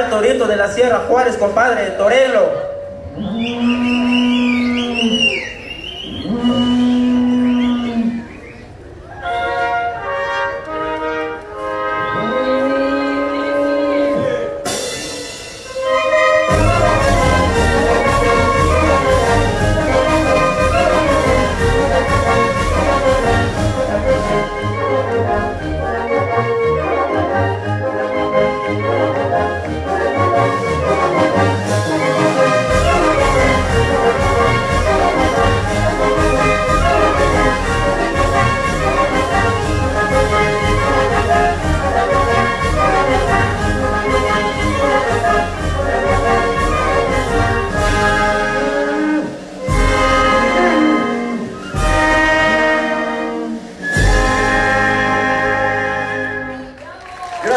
El torito de la Sierra Juárez, compadre, torelo.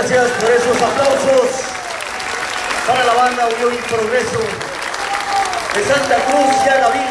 Gracias por esos aplausos para la banda Unión y Progreso de Santa Cruz y Agavila.